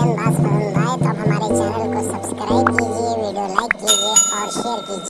M हमारे channel को subscribe कीजिए वीडियो लाइक कीजिए और शेयर कीजिए।